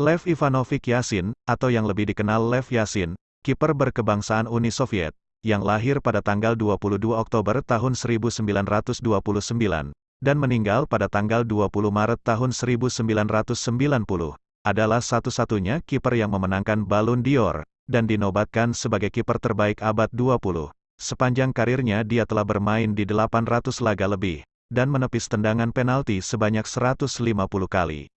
Lev Ivanovich Yasin, atau yang lebih dikenal Lev Yasin, kiper berkebangsaan Uni Soviet, yang lahir pada tanggal 22 Oktober tahun 1929, dan meninggal pada tanggal 20 Maret tahun 1990, adalah satu-satunya kiper yang memenangkan Ballon d'Or, dan dinobatkan sebagai kiper terbaik abad 20. Sepanjang karirnya dia telah bermain di 800 laga lebih, dan menepis tendangan penalti sebanyak 150 kali.